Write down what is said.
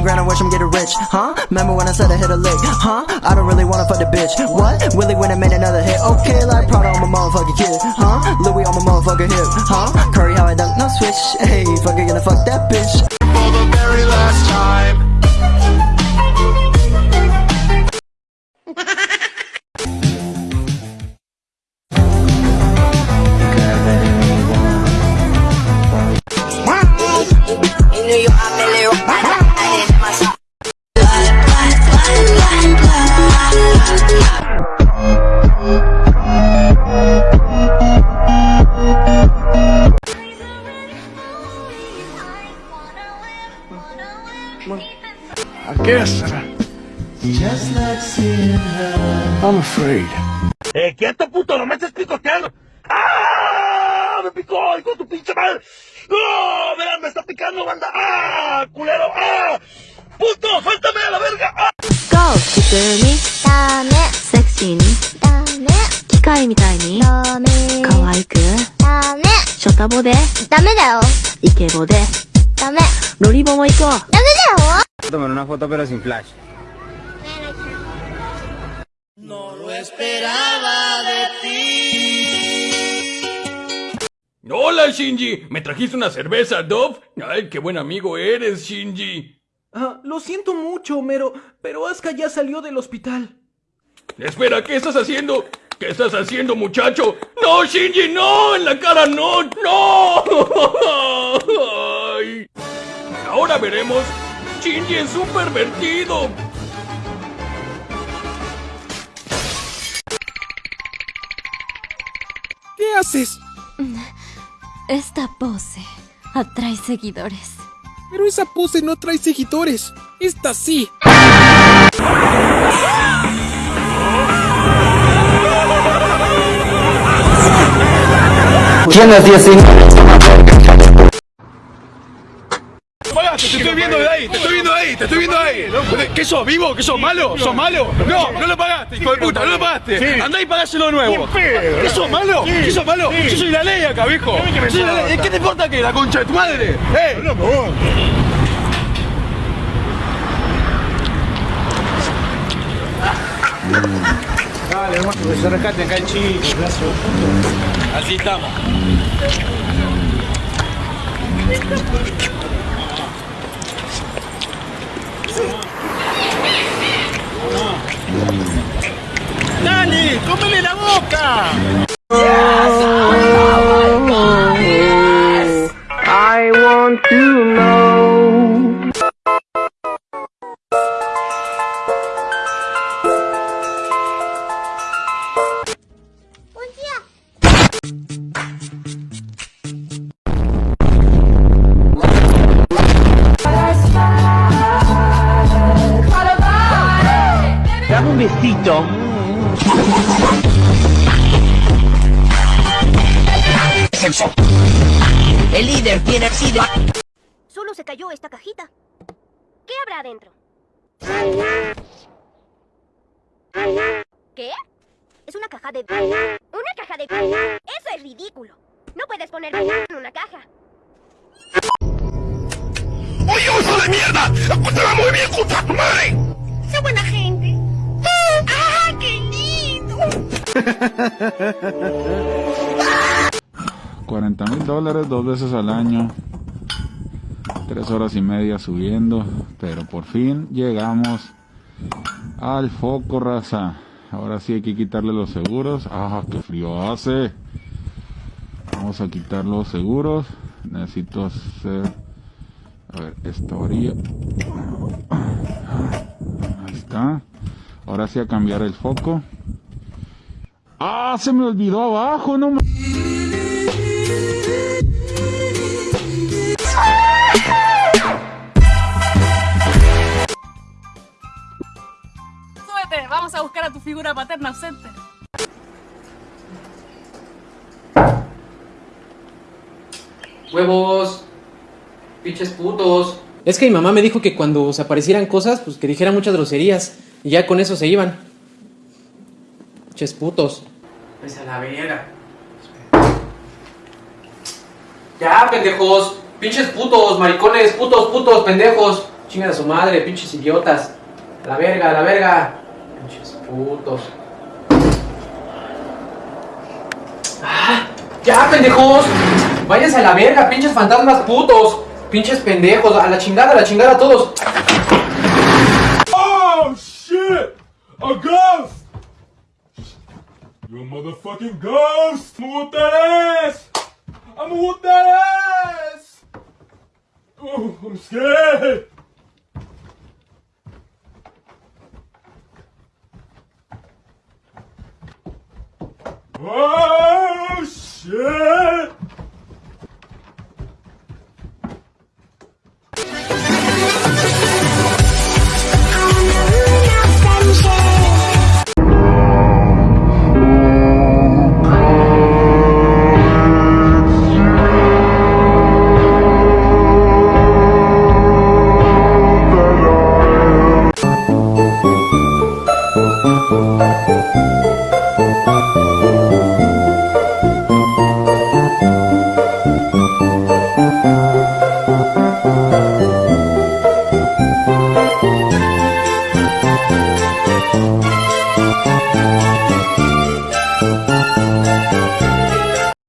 20 grand, I wish I'm getting rich, huh? Remember when I said I hit a lick, huh? I don't really wanna fuck the bitch, what? Willie when I made another hit, okay, like Prada on my motherfucking kid, huh? Louis on my motherfucking hip, huh? Curry how I dunk, no switch, hey, fucker gonna fuck that bitch. I guess. I'm afraid. ¡Eh, quieto, puto! ¡No me estés picoteando! ¡Ah! ¡Me picó! ¡Hijo de tu pinche madre! ¡Ah! ¡Vean, me está picando, banda! ¡Ah! ¡Culero! ¡Ah! ¡Puto! ¡Suéltame a la verga! ¡Ah! ゴー普通にダメセクシーにダメ機械みたいにダメ可愛くダメショタボでダメだよイケボでダメロリボも行こうダメ Tomar una foto pero sin flash. Hola, Shinji. ¿Me trajiste una cerveza, Dove? Ay, qué buen amigo eres, Shinji. Ah, lo siento mucho, Homero, pero Asuka ya salió del hospital. Espera, ¿qué estás haciendo? ¿Qué estás haciendo, muchacho? ¡No, Shinji, no! ¡En la cara, no! ¡No! Ahora veremos. Shinji es un pervertido. ¿Qué haces? Esta pose atrae seguidores Pero esa pose no trae seguidores. Esta sí. ¿Quién hacía así? Pagaste, te estoy viendo de ahí, te estoy ahí, te estoy viendo ahí. ¿Qué sos, vivo? ¿Qué sos malo? ¿Sos malo? No, no lo pagaste, hijo de puta, no lo pagaste. Andá y pagáselo de nuevo. ¿Qué sos malo? ¿Qué sos malo? Yo soy la ley acá, viejo. ¿Qué te importa que la concha de tu madre? ¡Eh! Dale, hermano, que se rescaten acá el chico. Así estamos. Dame un besito. El líder tiene sido. Solo se cayó esta cajita. ¿Qué habrá adentro? ¿Qué? Es una caja de... ¿Una caja de... Es ridículo. No puedes poner en una caja. ¡Oye, oso de mierda! ¡Te va muy bien, puta tu madre! ¡Qué buena gente! ¡Ah, qué lindo! 40 mil dólares dos veces al año. Tres horas y media subiendo. Pero por fin llegamos al foco, raza. Ahora sí hay que quitarle los seguros. ¡Ah, qué frío hace! Vamos a quitar los seguros. Necesito hacer... A ver, esta orilla. Ahí está. Ahora sí a cambiar el foco. ¡Ah! Se me olvidó abajo, no vamos a buscar a tu figura paterna ausente. Huevos. Pinches putos. Es que mi mamá me dijo que cuando se aparecieran cosas, pues que dijera muchas groserías. Y ya con eso se iban. Ches putos. Pues a la verga. Ya, pendejos. Pinches putos, maricones, putos, putos, pendejos. Chinga a su madre, pinches idiotas. A la verga, a la verga. Pinches putos. ¡Ah! ¡Ya, pendejos! Váyanse a la verga, pinches fantasmas putos. Pinches pendejos. A la chingada, a la chingada todos. Oh shit! A ghost! You motherfucking ghost! I'm whoop that ass! I'm whoop that ass! Oh, I'm scared! Oh shit!